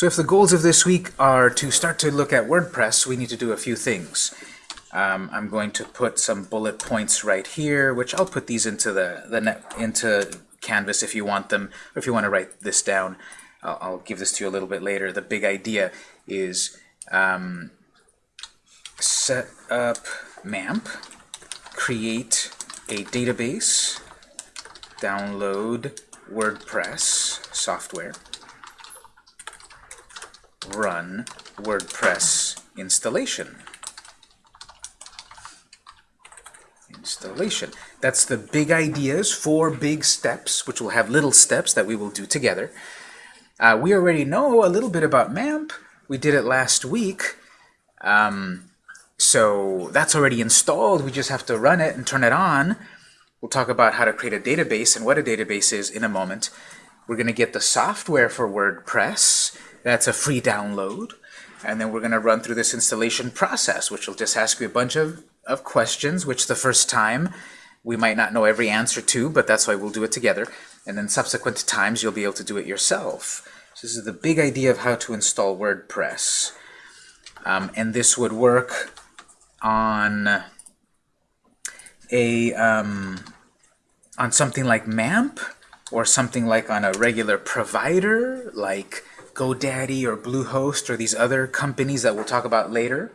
So if the goals of this week are to start to look at WordPress, we need to do a few things. Um, I'm going to put some bullet points right here, which I'll put these into the, the net, into Canvas if you want them, or if you want to write this down. I'll, I'll give this to you a little bit later. The big idea is um, set up MAMP, create a database, download WordPress software, run WordPress installation. Installation. That's the big ideas, four big steps, which will have little steps that we will do together. Uh, we already know a little bit about MAMP. We did it last week. Um, so that's already installed. We just have to run it and turn it on. We'll talk about how to create a database and what a database is in a moment. We're going to get the software for WordPress. That's a free download. And then we're going to run through this installation process, which will just ask you a bunch of, of questions, which the first time we might not know every answer to, but that's why we'll do it together. And then subsequent times, you'll be able to do it yourself. So this is the big idea of how to install WordPress. Um, and this would work on a um, on something like MAMP or something like on a regular provider like GoDaddy or Bluehost or these other companies that we'll talk about later.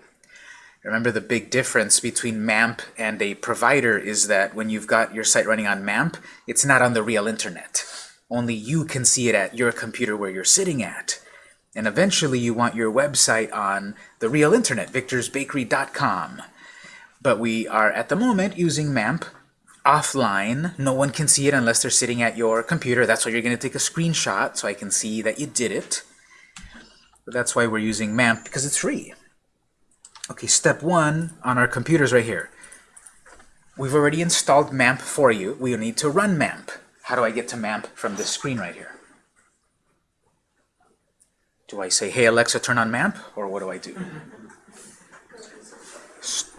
Remember the big difference between MAMP and a provider is that when you've got your site running on MAMP, it's not on the real internet. Only you can see it at your computer where you're sitting at. And eventually you want your website on the real internet, victorsbakery.com. But we are at the moment using MAMP offline. No one can see it unless they're sitting at your computer. That's why you're going to take a screenshot so I can see that you did it. But that's why we're using MAMP, because it's free. Okay, step one on our computers right here. We've already installed MAMP for you. We need to run MAMP. How do I get to MAMP from this screen right here? Do I say, hey Alexa, turn on MAMP? Or what do I do?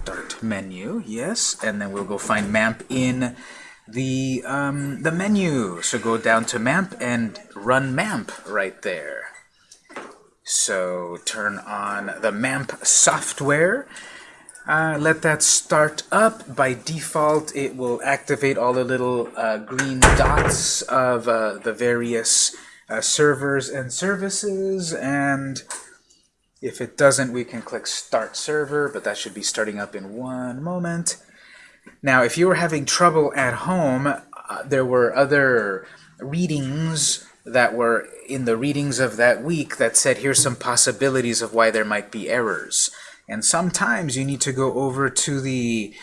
Start menu, yes. And then we'll go find MAMP in the, um, the menu. So go down to MAMP and run MAMP right there. So turn on the MAMP software. Uh, let that start up. By default, it will activate all the little uh, green dots of uh, the various uh, servers and services. And if it doesn't, we can click Start Server, but that should be starting up in one moment. Now, if you were having trouble at home, uh, there were other readings that were in the readings of that week that said here's some possibilities of why there might be errors. And sometimes you need to go over to the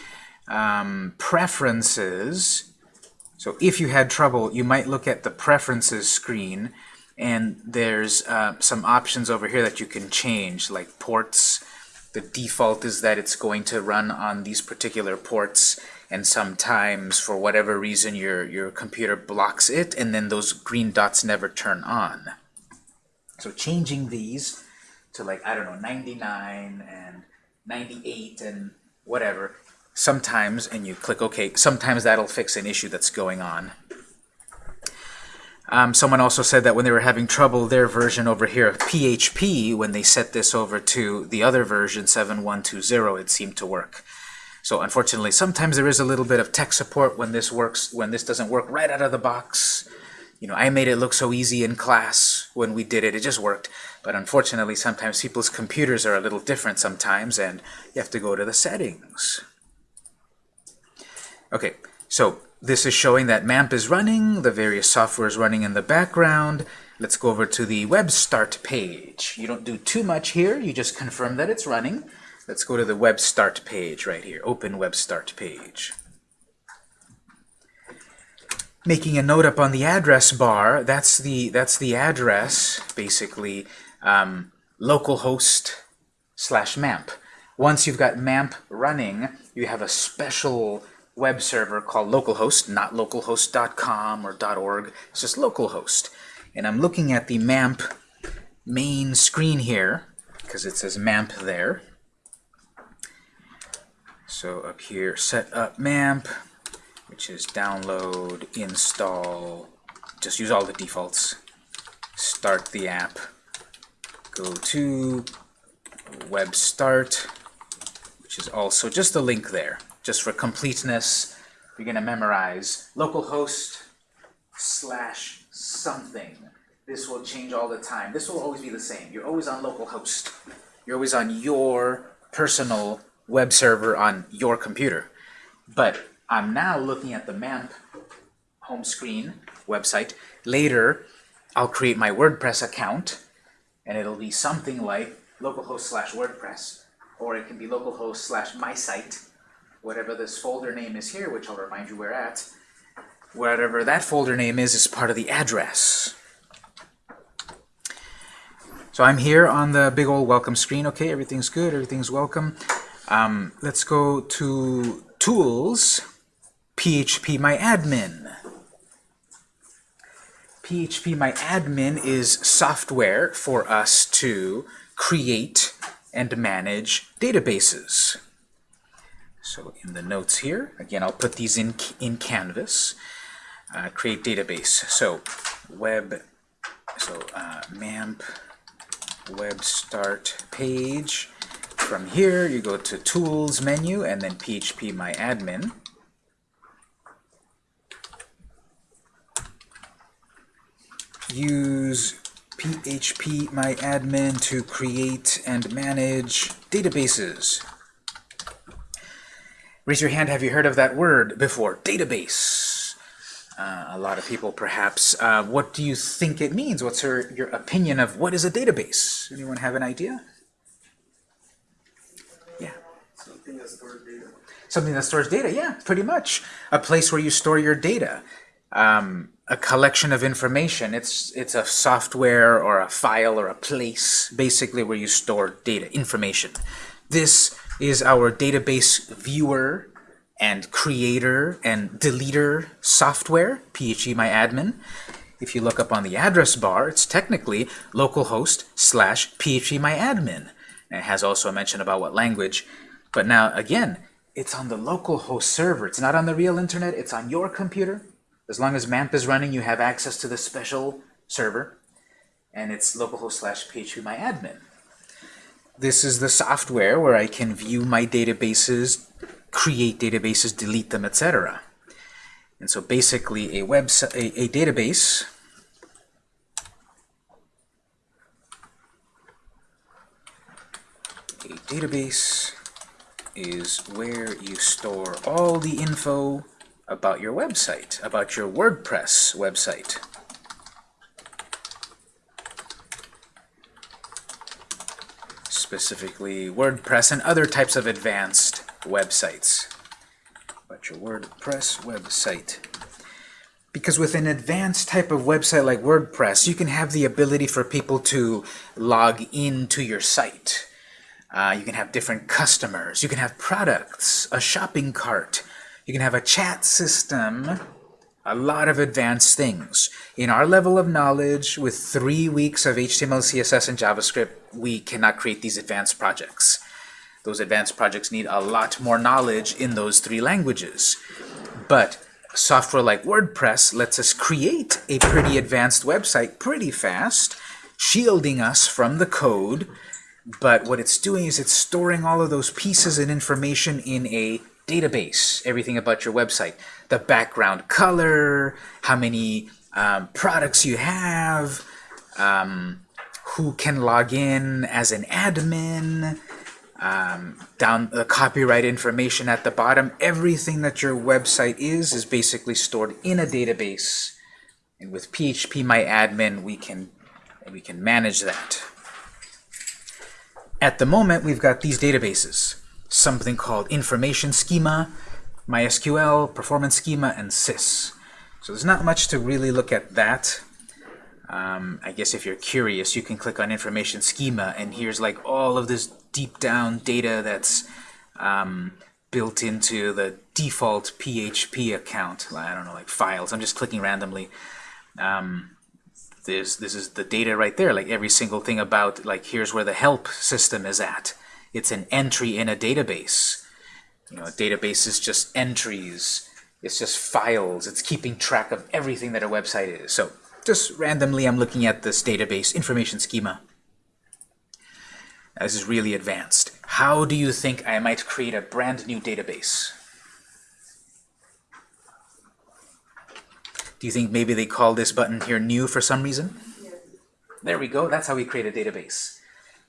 um, preferences. So if you had trouble, you might look at the preferences screen and there's uh, some options over here that you can change, like ports. The default is that it's going to run on these particular ports and sometimes for whatever reason your your computer blocks it and then those green dots never turn on so changing these to like I don't know 99 and 98 and whatever sometimes and you click OK sometimes that'll fix an issue that's going on um, someone also said that when they were having trouble their version over here of PHP when they set this over to the other version 7120 it seemed to work so unfortunately, sometimes there is a little bit of tech support when this works, when this doesn't work right out of the box. You know, I made it look so easy in class when we did it. It just worked. But unfortunately, sometimes people's computers are a little different sometimes, and you have to go to the settings. Okay, so this is showing that MAMP is running, the various software is running in the background. Let's go over to the web start page. You don't do too much here, you just confirm that it's running. Let's go to the web start page right here, open web start page. Making a note up on the address bar, that's the, that's the address, basically, um, localhost slash MAMP. Once you've got MAMP running, you have a special web server called localhost, not localhost.com or .org, it's just localhost. And I'm looking at the MAMP main screen here, because it says MAMP there. So up here, set up MAMP, which is download, install, just use all the defaults, start the app, go to web start, which is also just a link there, just for completeness. You're going to memorize localhost slash something. This will change all the time. This will always be the same. You're always on localhost. You're always on your personal web server on your computer. But I'm now looking at the MAMP home screen website. Later, I'll create my WordPress account, and it'll be something like localhost slash WordPress, or it can be localhost slash my site, whatever this folder name is here, which I'll remind you we're at. Whatever that folder name is, is part of the address. So I'm here on the big old welcome screen. Okay, everything's good, everything's welcome. Um, let's go to Tools, PHP My Admin. PHP My Admin is software for us to create and manage databases. So in the notes here, again, I'll put these in, in Canvas. Uh, create database. So web, so uh, MAMP web start page. From here, you go to Tools menu and then PHP My Admin. Use PHP My Admin to create and manage databases. Raise your hand, have you heard of that word before? Database. Uh, a lot of people perhaps. Uh, what do you think it means? What's your, your opinion of what is a database? Anyone have an idea? Yeah. Something that stores data. Something that stores data, yeah, pretty much. A place where you store your data. Um, a collection of information. It's, it's a software or a file or a place, basically, where you store data, information. This is our database viewer and creator and deleter software, phpMyAdmin. If you look up on the address bar, it's technically localhost slash phpMyAdmin. And it has also a mention about what language. But now, again, it's on the localhost server. It's not on the real internet. It's on your computer. As long as MAMP is running, you have access to the special server. And it's localhost slash phpMyAdmin. This is the software where I can view my databases, create databases, delete them, etc. And so basically a website, a, a database a database is where you store all the info about your website, about your WordPress website. Specifically WordPress and other types of advanced websites. But your WordPress website. Because with an advanced type of website like WordPress, you can have the ability for people to log into your site. Uh, you can have different customers. You can have products, a shopping cart. You can have a chat system, a lot of advanced things. In our level of knowledge, with three weeks of HTML, CSS, and JavaScript, we cannot create these advanced projects. Those advanced projects need a lot more knowledge in those three languages. But software like WordPress lets us create a pretty advanced website pretty fast, shielding us from the code, but what it's doing is it's storing all of those pieces and information in a database, everything about your website. The background color, how many um, products you have, um, who can log in as an admin, um, down the copyright information at the bottom. Everything that your website is is basically stored in a database. And with PHP My Admin, we can we can manage that. At the moment, we've got these databases. Something called Information Schema, MySQL, Performance Schema, and Sys. So there's not much to really look at that. Um, I guess if you're curious, you can click on Information Schema, and here's like all of this deep down data that's um, built into the default PHP account. I don't know, like files. I'm just clicking randomly. Um, this this is the data right there like every single thing about like here's where the help system is at it's an entry in a database you know a database is just entries it's just files it's keeping track of everything that a website is so just randomly I'm looking at this database information schema Now, this is really advanced. How do you think I might create a brand new database? Do you think maybe they call this button here new for some reason? There we go. That's how we create a database.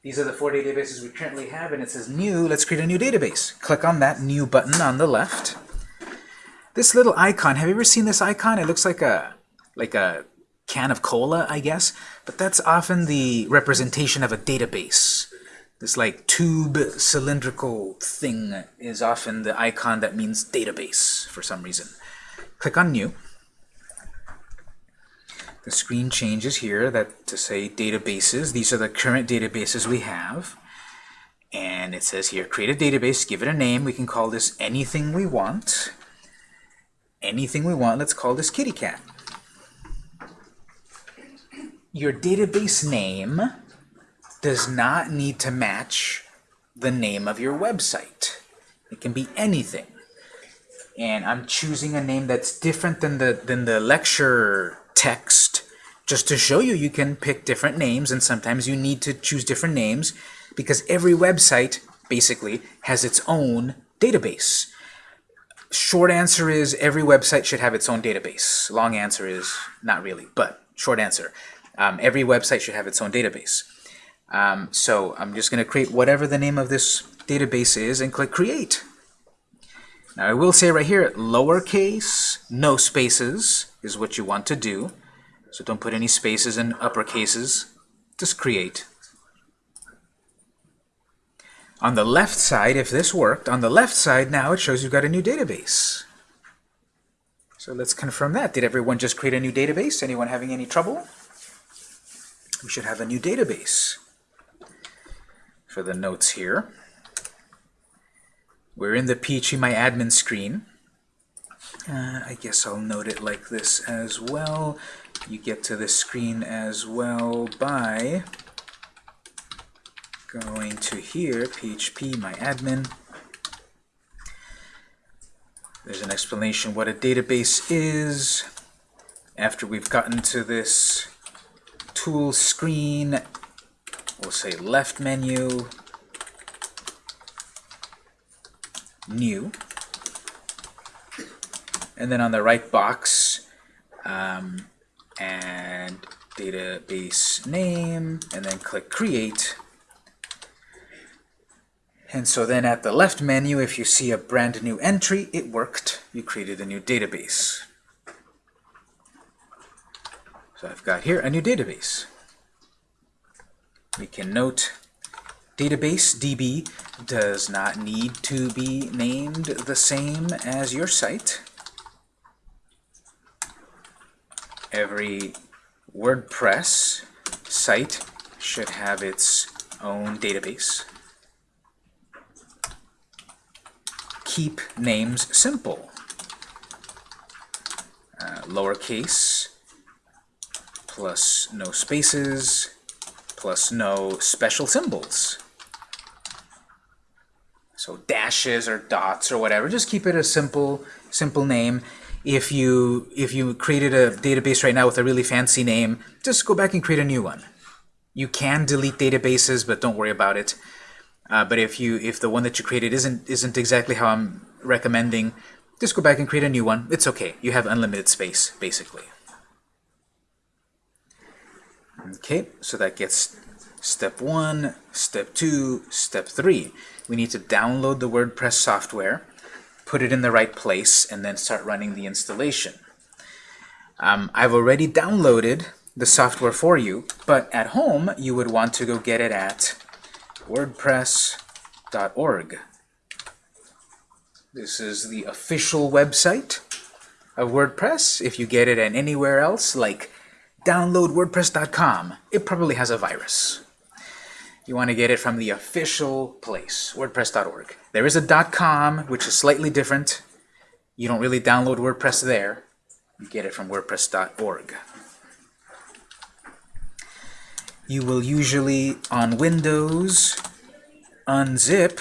These are the four databases we currently have, and it says new. Let's create a new database. Click on that new button on the left. This little icon, have you ever seen this icon? It looks like a like a can of cola, I guess, but that's often the representation of a database. This like tube cylindrical thing is often the icon that means database for some reason. Click on new. The screen changes here that to say databases. These are the current databases we have. And it says here, create a database, give it a name. We can call this anything we want. Anything we want, let's call this kitty cat. Your database name does not need to match the name of your website. It can be anything. And I'm choosing a name that's different than the, than the lecture text just to show you you can pick different names and sometimes you need to choose different names because every website basically has its own database. Short answer is every website should have its own database. Long answer is not really, but short answer. Um, every website should have its own database. Um, so I'm just going to create whatever the name of this database is and click Create. Now I will say right here, lowercase, no spaces is what you want to do. So don't put any spaces in upper cases. Just create. On the left side, if this worked, on the left side now it shows you've got a new database. So let's confirm that. Did everyone just create a new database? Anyone having any trouble? We should have a new database for the notes here. We're in the PHP My Admin screen. Uh, I guess I'll note it like this as well. You get to this screen as well by going to here, PHP My Admin. There's an explanation what a database is. After we've gotten to this tool screen, we'll say left menu, new. And then on the right box, um, and database name, and then click Create. And so then at the left menu, if you see a brand new entry, it worked. You created a new database. So I've got here a new database. We can note database DB does not need to be named the same as your site. Every WordPress site should have its own database. Keep names simple. Uh, lowercase plus no spaces plus no special symbols. So dashes or dots or whatever, just keep it a simple, simple name. If you if you created a database right now with a really fancy name, just go back and create a new one. You can delete databases, but don't worry about it. Uh, but if you if the one that you created isn't isn't exactly how I'm recommending, just go back and create a new one. It's okay. You have unlimited space, basically. Okay, so that gets step one, step two, step three. We need to download the WordPress software, put it in the right place, and then start running the installation. Um, I've already downloaded the software for you, but at home you would want to go get it at wordpress.org. This is the official website of WordPress. If you get it at anywhere else, like downloadwordpress.com, it probably has a virus. You want to get it from the official place, wordpress.org. There is a .com, which is slightly different. You don't really download WordPress there. You get it from wordpress.org. You will usually, on Windows, unzip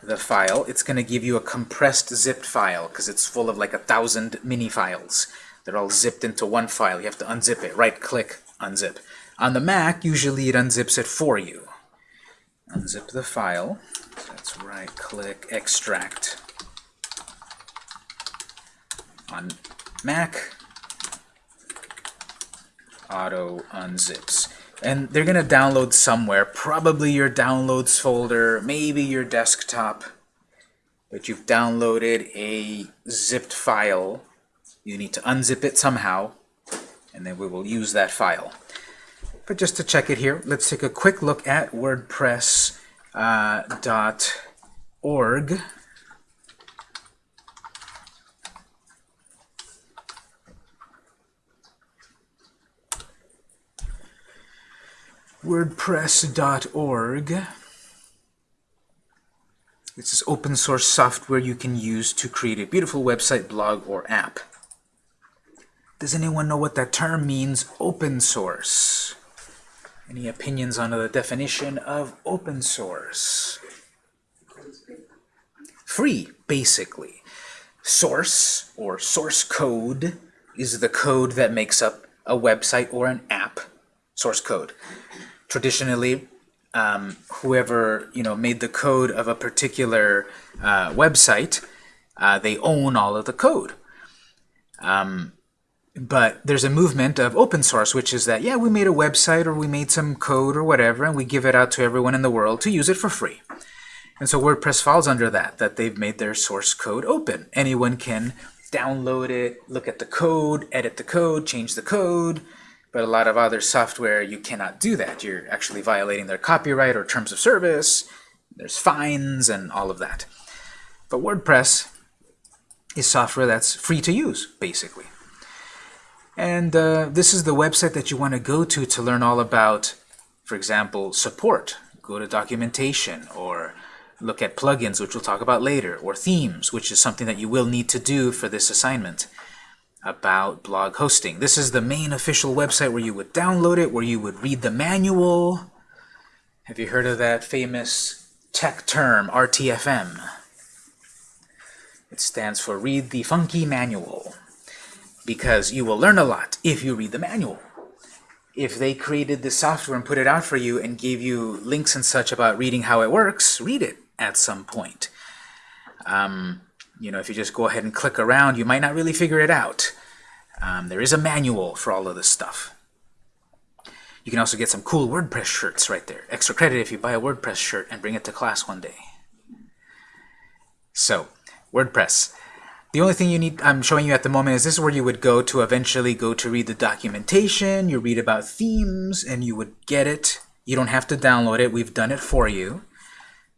the file. It's going to give you a compressed zipped file because it's full of like a thousand mini files. They're all zipped into one file. You have to unzip it. Right-click, unzip. On the Mac, usually it unzips it for you. unzip the file. So let's right click, extract on Mac, auto unzips. And they're going to download somewhere, probably your downloads folder, maybe your desktop, but you've downloaded a zipped file. You need to unzip it somehow, and then we will use that file. But just to check it here, let's take a quick look at WordPress.org. uh. WordPress.org. This is open source software you can use to create a beautiful website, blog, or app. Does anyone know what that term means, open source? Any opinions on the definition of open source? Free, basically. Source, or source code, is the code that makes up a website or an app. Source code. Traditionally, um, whoever you know made the code of a particular uh, website, uh, they own all of the code. Um, but there's a movement of open source, which is that, yeah, we made a website or we made some code or whatever, and we give it out to everyone in the world to use it for free. And so WordPress falls under that, that they've made their source code open. Anyone can download it, look at the code, edit the code, change the code, but a lot of other software, you cannot do that. You're actually violating their copyright or terms of service. There's fines and all of that. But WordPress is software that's free to use, basically. And uh, this is the website that you want to go to to learn all about, for example, support. Go to documentation or look at plugins, which we'll talk about later, or themes, which is something that you will need to do for this assignment about blog hosting. This is the main official website where you would download it, where you would read the manual. Have you heard of that famous tech term, RTFM? It stands for Read the Funky Manual because you will learn a lot if you read the manual. If they created the software and put it out for you and gave you links and such about reading how it works, read it at some point. Um, you know, if you just go ahead and click around, you might not really figure it out. Um, there is a manual for all of this stuff. You can also get some cool WordPress shirts right there. Extra credit if you buy a WordPress shirt and bring it to class one day. So, WordPress. The only thing you need, I'm showing you at the moment is this is where you would go to eventually go to read the documentation, you read about themes, and you would get it. You don't have to download it, we've done it for you.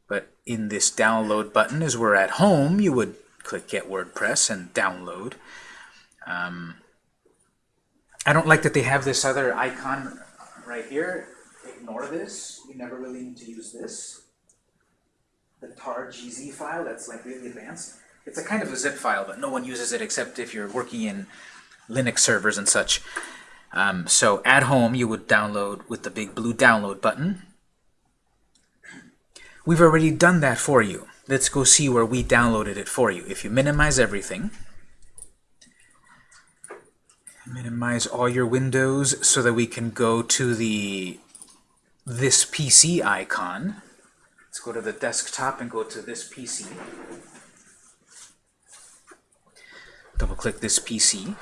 But in this download button is where at home you would click Get WordPress and download. Um, I don't like that they have this other icon right here. Ignore this. You never really need to use this. The tar.gz file, that's like really advanced. It's a kind of a zip file, but no one uses it except if you're working in Linux servers and such. Um, so at home, you would download with the big blue download button. We've already done that for you. Let's go see where we downloaded it for you. If you minimize everything, minimize all your windows so that we can go to the this PC icon. Let's go to the desktop and go to this PC. Double click this PC.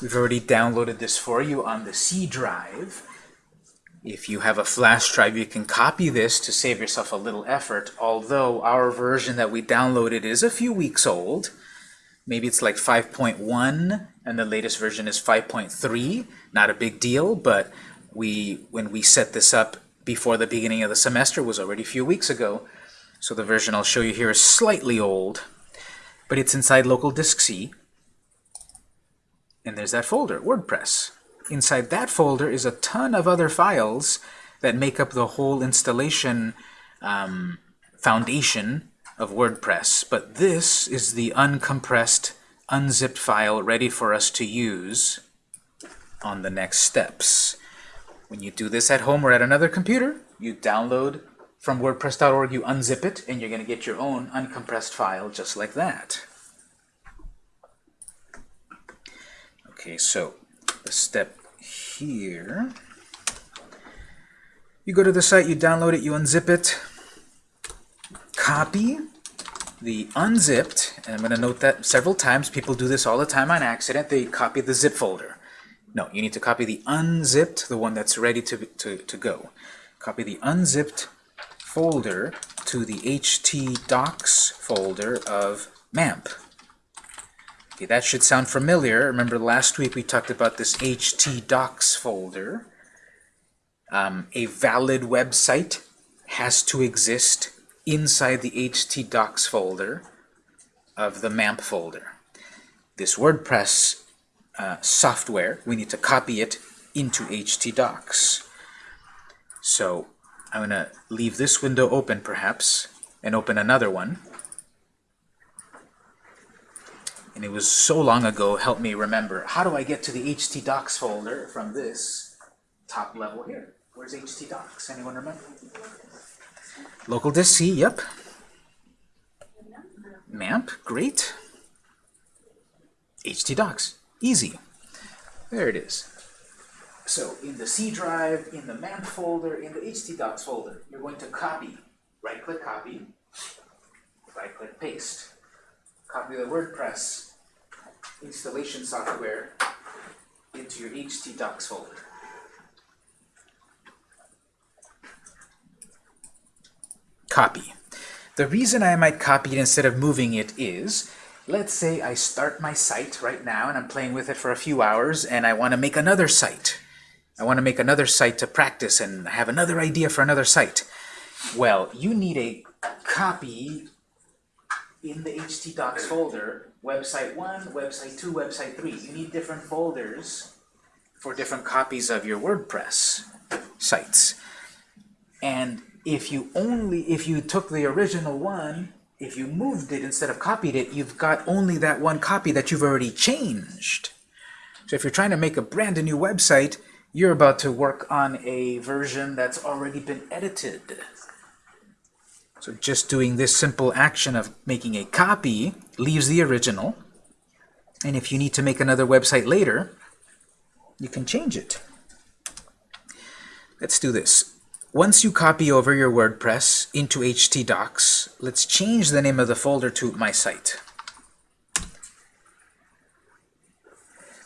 We've already downloaded this for you on the C drive. If you have a flash drive, you can copy this to save yourself a little effort, although our version that we downloaded is a few weeks old. Maybe it's like 5.1 and the latest version is 5.3. Not a big deal, but we when we set this up before the beginning of the semester was already a few weeks ago. So the version I'll show you here is slightly old but it's inside local disk C. And there's that folder, WordPress. Inside that folder is a ton of other files that make up the whole installation um, foundation of WordPress. But this is the uncompressed, unzipped file ready for us to use on the next steps. When you do this at home or at another computer, you download from WordPress.org, you unzip it, and you're going to get your own uncompressed file just like that. Okay, so the step here, You go to the site, you download it, you unzip it, copy the unzipped, and I'm going to note that several times. People do this all the time on accident. They copy the zip folder. No, you need to copy the unzipped, the one that's ready to, to, to go. Copy the unzipped folder to the htdocs folder of MAMP. Okay, that should sound familiar. Remember last week we talked about this htdocs folder. Um, a valid website has to exist inside the htdocs folder of the MAMP folder. This WordPress uh, software, we need to copy it into htdocs. So I'm going to leave this window open perhaps and open another one. And it was so long ago, help me remember. How do I get to the htdocs folder from this top level here? Where's htdocs? Anyone remember? Local disk C, yep. MAMP, great. htdocs, easy. There it is. So in the C drive, in the MAMP folder, in the htdocs folder, you're going to copy. Right-click copy, right-click paste. Copy the WordPress installation software into your htdocs folder. Copy. The reason I might copy it instead of moving it is, let's say I start my site right now and I'm playing with it for a few hours and I want to make another site. I want to make another site to practice and have another idea for another site. Well, you need a copy in the htdocs folder, website 1, website 2, website 3. You need different folders for different copies of your WordPress sites. And if you only, if you took the original one, if you moved it instead of copied it, you've got only that one copy that you've already changed. So if you're trying to make a brand new website, you're about to work on a version that's already been edited. So just doing this simple action of making a copy leaves the original. And if you need to make another website later, you can change it. Let's do this. Once you copy over your WordPress into htdocs, let's change the name of the folder to My Site.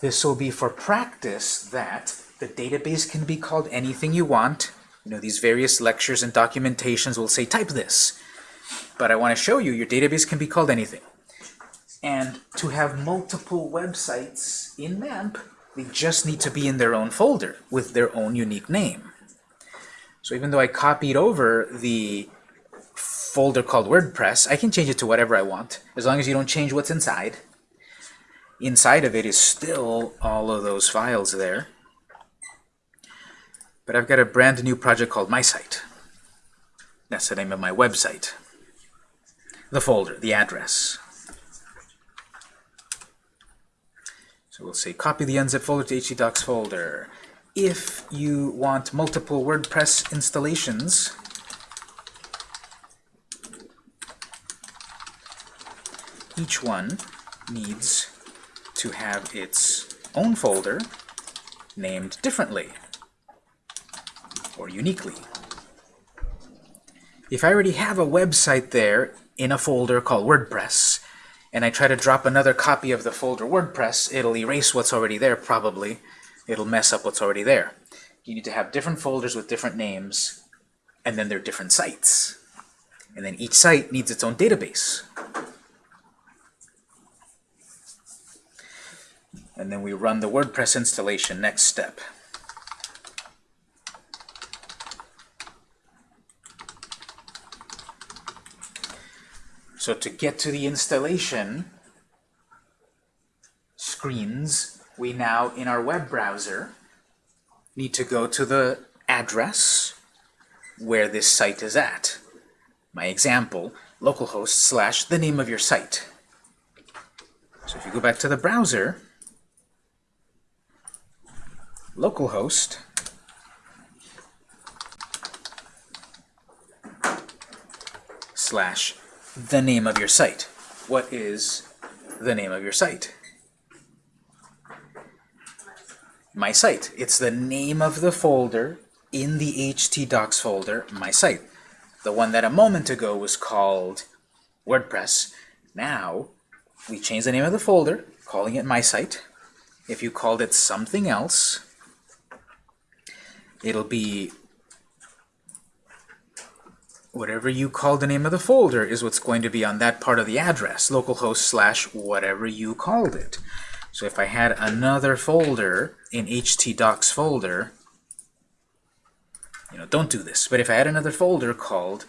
This will be for practice that the database can be called anything you want. You know, these various lectures and documentations will say type this. But I want to show you your database can be called anything. And to have multiple websites in MAMP, they just need to be in their own folder with their own unique name. So even though I copied over the folder called WordPress, I can change it to whatever I want, as long as you don't change what's inside. Inside of it is still all of those files there. But I've got a brand new project called My Site. That's the name of my website. The folder, the address. So we'll say copy the unzip folder to htdocs folder if you want multiple WordPress installations, each one needs to have its own folder named differently or uniquely. If I already have a website there in a folder called WordPress, and I try to drop another copy of the folder WordPress, it'll erase what's already there probably, it'll mess up what's already there. You need to have different folders with different names, and then they're different sites. And then each site needs its own database. And then we run the WordPress installation, next step. So to get to the installation screens, we now, in our web browser, need to go to the address where this site is at. My example, localhost slash the name of your site. So if you go back to the browser, localhost slash the name of your site. What is the name of your site? My site. It's the name of the folder in the htdocs folder, my site. The one that a moment ago was called WordPress. Now, we change the name of the folder, calling it my site. If you called it something else, it'll be whatever you call the name of the folder is what's going to be on that part of the address, localhost slash whatever you called it. So if I had another folder in htdocs folder, you know, don't do this, but if I had another folder called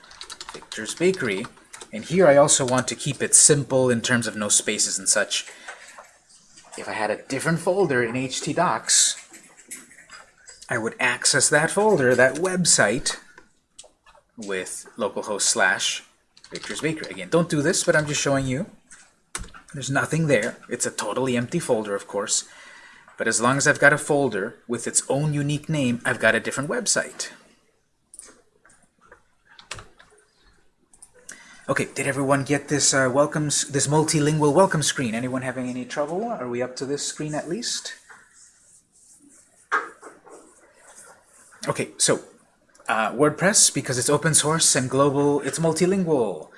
Victor's Bakery, and here I also want to keep it simple in terms of no spaces and such, if I had a different folder in htdocs, I would access that folder, that website, with localhost slash Victor's Bakery. Again, don't do this, but I'm just showing you. There's nothing there. It's a totally empty folder, of course. But as long as I've got a folder with its own unique name, I've got a different website. Okay, did everyone get this uh, welcome, this multilingual welcome screen? Anyone having any trouble? Are we up to this screen at least? Okay, so uh, WordPress, because it's open source and global, it's multilingual.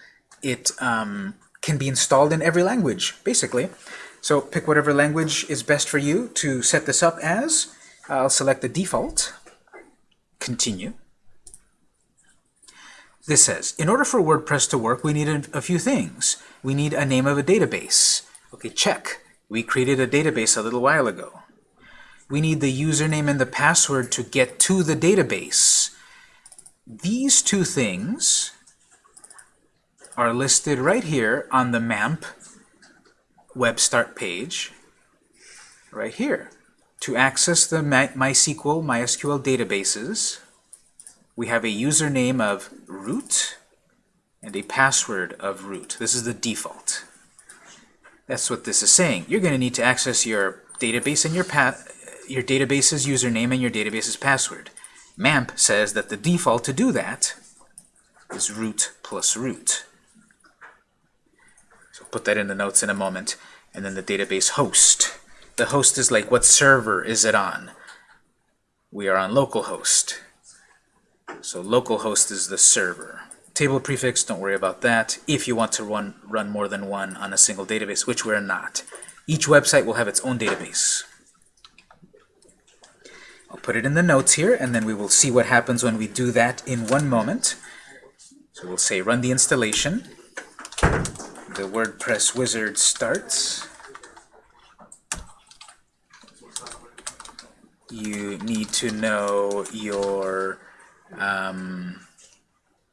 It um, can be installed in every language, basically. So pick whatever language is best for you to set this up as. I'll select the default. Continue. This says, in order for WordPress to work, we need a, a few things. We need a name of a database. Okay, check. We created a database a little while ago. We need the username and the password to get to the database. These two things are listed right here on the MAMP web start page, right here. To access the MySQL, MySQL databases, we have a username of root and a password of root. This is the default. That's what this is saying. You're going to need to access your database and your path your database's username and your database's password. MAMP says that the default to do that is root plus root. So put that in the notes in a moment. And then the database host. The host is like, what server is it on? We are on localhost. So localhost is the server. Table prefix, don't worry about that. If you want to run, run more than one on a single database, which we're not. Each website will have its own database. I'll put it in the notes here, and then we will see what happens when we do that in one moment. So we'll say run the installation. The WordPress wizard starts. You need to know your um,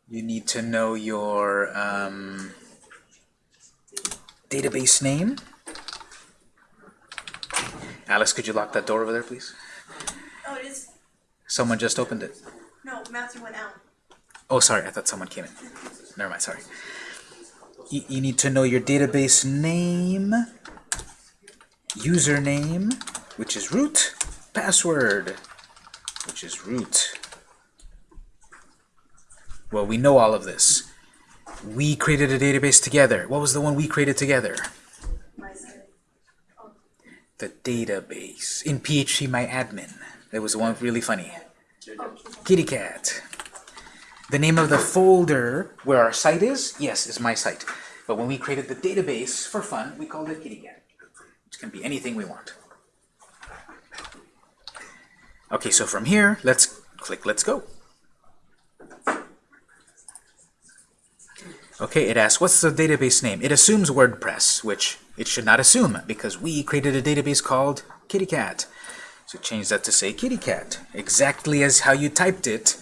you need to know your um, database name. Alice, could you lock that door over there, please? Oh, it is. Someone just opened it. No, Matthew went out. Oh, sorry, I thought someone came in. Never mind, sorry. You, you need to know your database name, username, which is root, password, which is root. Well, we know all of this. We created a database together. What was the one we created together? Oh. The database in PHP My Admin. That was one really funny. Kitty cat. The name of the folder where our site is, yes, is my site. But when we created the database for fun, we called it Kitty cat. It can be anything we want. Okay, so from here, let's click Let's Go. Okay, it asks, what's the database name? It assumes WordPress, which it should not assume, because we created a database called Kitty Cat. So change that to say kitty cat, exactly as how you typed it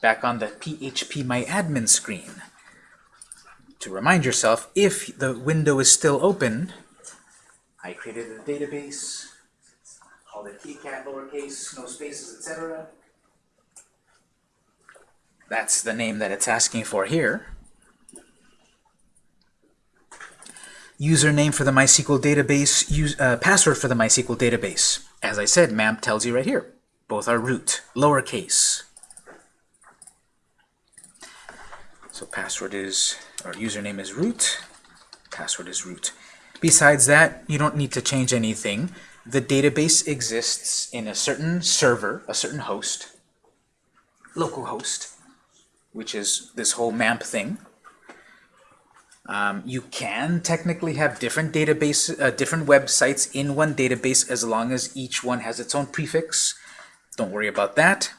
back on the PHP My Admin screen. To remind yourself, if the window is still open, I created a database, called it kitty cat, lowercase, no spaces, etc. That's the name that it's asking for here. Username for the MySQL database, use, uh, password for the MySQL database. As I said, MAMP tells you right here. Both are root, lowercase. So password is, or username is root, password is root. Besides that, you don't need to change anything. The database exists in a certain server, a certain host. localhost, which is this whole MAMP thing. Um, you can technically have different database, uh, different websites in one database as long as each one has its own prefix. Don't worry about that.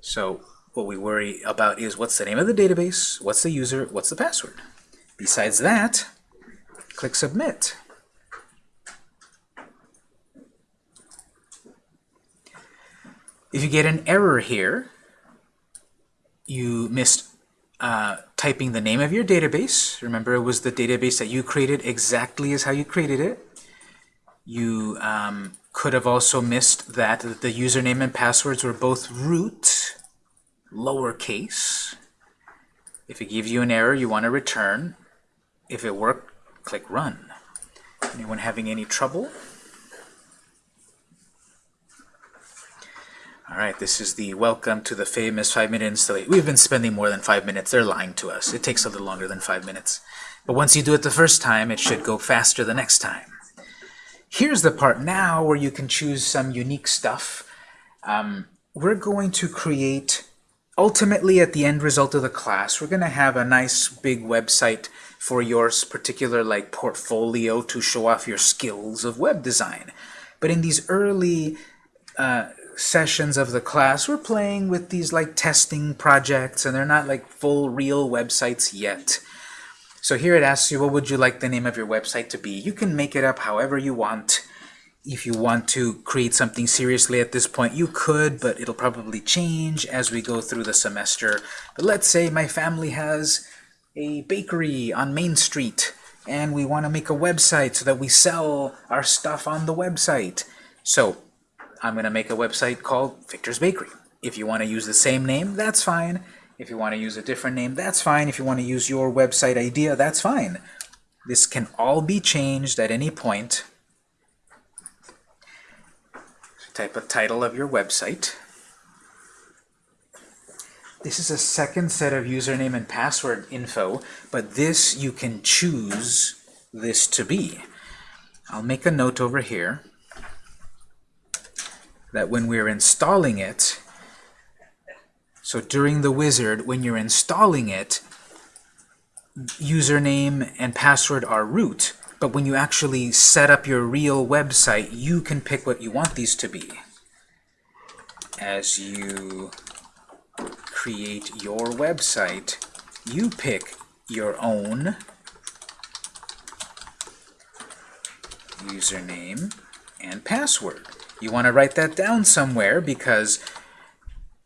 So what we worry about is what's the name of the database, what's the user, what's the password. Besides that, click Submit. If you get an error here, you missed uh, typing the name of your database. Remember, it was the database that you created exactly as how you created it. You um, could have also missed that the username and passwords were both root, lowercase. If it gives you an error, you want to return. If it worked, click Run. Anyone having any trouble? All right, this is the welcome to the famous five-minute installation. We've been spending more than five minutes. They're lying to us. It takes a little longer than five minutes. But once you do it the first time, it should go faster the next time. Here's the part now where you can choose some unique stuff. Um, we're going to create, ultimately at the end result of the class, we're going to have a nice big website for your particular like portfolio to show off your skills of web design. But in these early uh, sessions of the class, we're playing with these like testing projects, and they're not like full real websites yet. So here it asks you, what would you like the name of your website to be? You can make it up however you want. If you want to create something seriously at this point, you could, but it'll probably change as we go through the semester. But let's say my family has a bakery on Main Street, and we want to make a website so that we sell our stuff on the website. So I'm going to make a website called Victor's Bakery. If you want to use the same name, that's fine. If you want to use a different name, that's fine. If you want to use your website idea, that's fine. This can all be changed at any point. Type a title of your website. This is a second set of username and password info, but this you can choose this to be. I'll make a note over here that when we're installing it, so during the wizard, when you're installing it, username and password are root, but when you actually set up your real website, you can pick what you want these to be. As you create your website, you pick your own username and password. You want to write that down somewhere because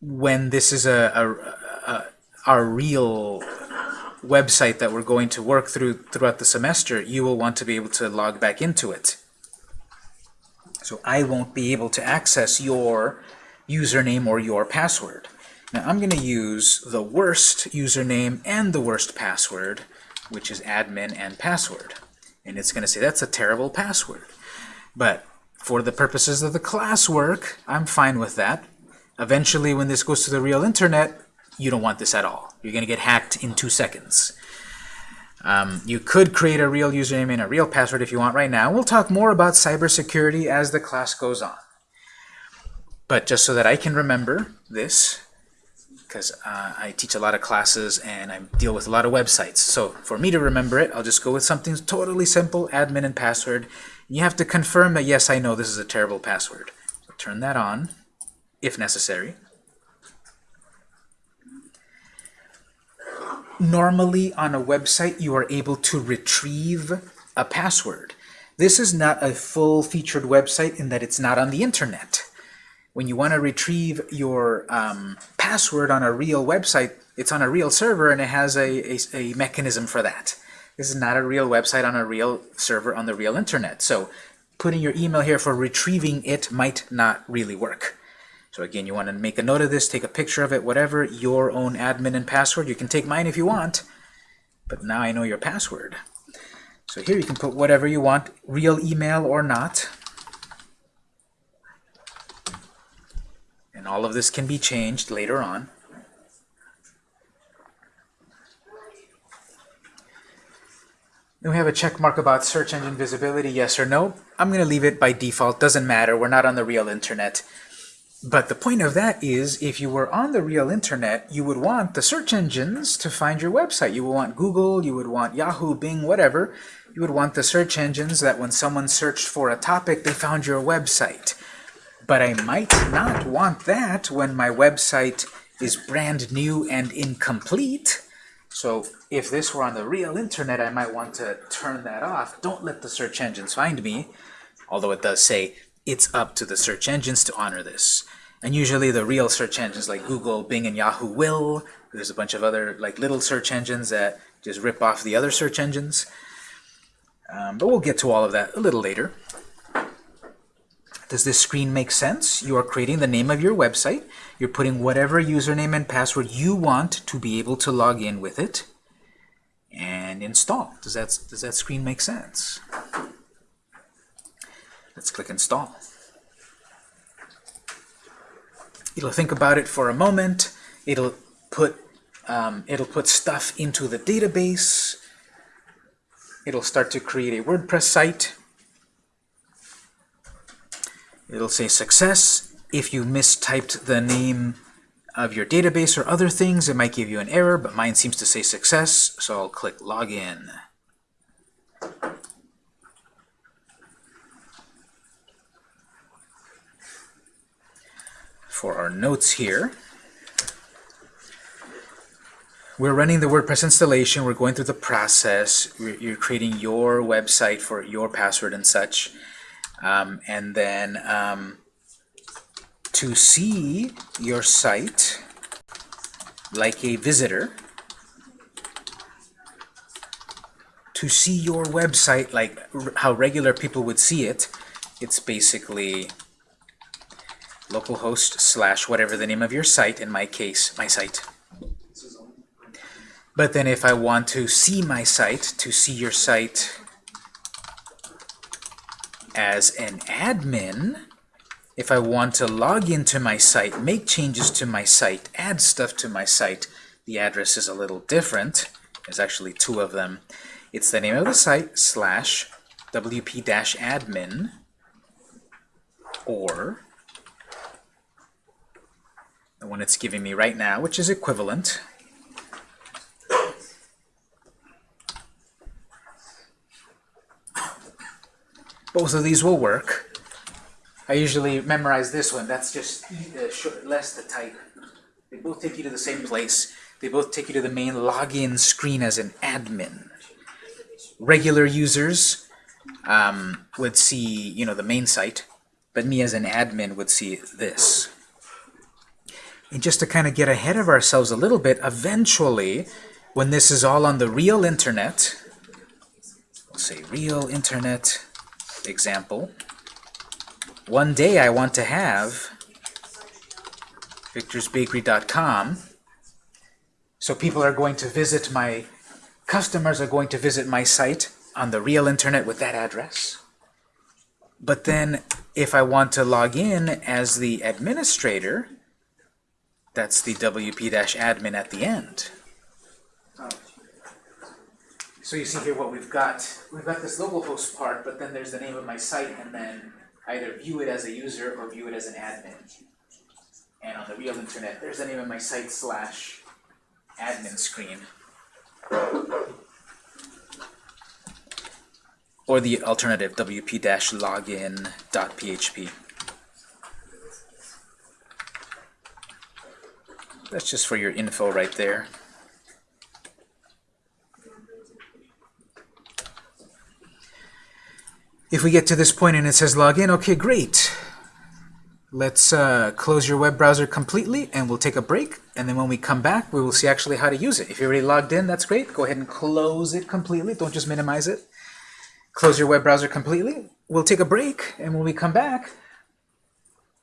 when this is a, a, a, our real website that we're going to work through throughout the semester, you will want to be able to log back into it. So I won't be able to access your username or your password. Now I'm going to use the worst username and the worst password, which is admin and password. And it's going to say that's a terrible password. But for the purposes of the classwork, I'm fine with that. Eventually, when this goes to the real internet, you don't want this at all. You're going to get hacked in two seconds. Um, you could create a real username and a real password if you want right now. We'll talk more about cybersecurity as the class goes on. But just so that I can remember this, because uh, I teach a lot of classes and I deal with a lot of websites. So for me to remember it, I'll just go with something totally simple, admin and password. You have to confirm that, yes, I know this is a terrible password. So turn that on, if necessary. Normally, on a website, you are able to retrieve a password. This is not a full-featured website in that it's not on the internet. When you want to retrieve your um, password on a real website, it's on a real server and it has a, a, a mechanism for that. This is not a real website on a real server on the real internet. So putting your email here for retrieving it might not really work. So again, you want to make a note of this, take a picture of it, whatever, your own admin and password. You can take mine if you want, but now I know your password. So here you can put whatever you want, real email or not. And all of this can be changed later on. Then we have a check mark about search engine visibility, yes or no. I'm going to leave it by default. Doesn't matter. We're not on the real internet. But the point of that is, if you were on the real internet, you would want the search engines to find your website. You would want Google, you would want Yahoo, Bing, whatever. You would want the search engines that when someone searched for a topic, they found your website. But I might not want that when my website is brand new and incomplete. So if this were on the real internet, I might want to turn that off. Don't let the search engines find me. Although it does say it's up to the search engines to honor this. And usually the real search engines like Google, Bing, and Yahoo will. There's a bunch of other like little search engines that just rip off the other search engines. Um, but we'll get to all of that a little later. Does this screen make sense? You are creating the name of your website. You're putting whatever username and password you want to be able to log in with it. And install. Does that, does that screen make sense? Let's click Install. It'll think about it for a moment. It'll put um, it'll put stuff into the database. It'll start to create a WordPress site. It'll say success. If you mistyped the name of your database or other things, it might give you an error, but mine seems to say success, so I'll click Login. For our notes here, we're running the WordPress installation, we're going through the process, you're creating your website for your password and such. Um, and then um, to see your site like a visitor, to see your website like how regular people would see it, it's basically localhost slash whatever the name of your site, in my case, my site. But then if I want to see my site, to see your site as an admin, if I want to log into my site, make changes to my site, add stuff to my site, the address is a little different. There's actually two of them. It's the name of the site slash wp-admin or the one it's giving me right now, which is equivalent. Both of these will work. I usually memorize this one. That's just uh, short, less the type. They both take you to the same place. They both take you to the main login screen as an admin. Regular users um, would see, you know, the main site, but me as an admin would see this. And just to kind of get ahead of ourselves a little bit, eventually, when this is all on the real internet, we'll say real internet example, one day I want to have victorsbakery.com so people are going to visit my customers are going to visit my site on the real internet with that address. But then if I want to log in as the administrator that's the wp-admin at the end. So you see here what we've got. We've got this localhost part, but then there's the name of my site, and then either view it as a user or view it as an admin. And on the real internet, there's the name of my site slash admin screen. Or the alternative, wp-login.php. That's just for your info right there. If we get to this point and it says login, okay, great. Let's uh, close your web browser completely and we'll take a break. And then when we come back, we will see actually how to use it. If you're already logged in, that's great. Go ahead and close it completely. Don't just minimize it. Close your web browser completely. We'll take a break, and when we come back,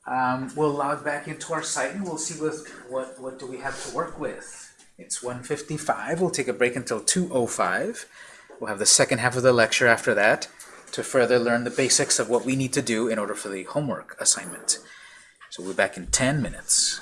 um, we'll log back into our site and we'll see with what, what do we have to work with. It's 1.55. We'll take a break until 2.05. We'll have the second half of the lecture after that to further learn the basics of what we need to do in order for the homework assignment. So we'll be back in 10 minutes.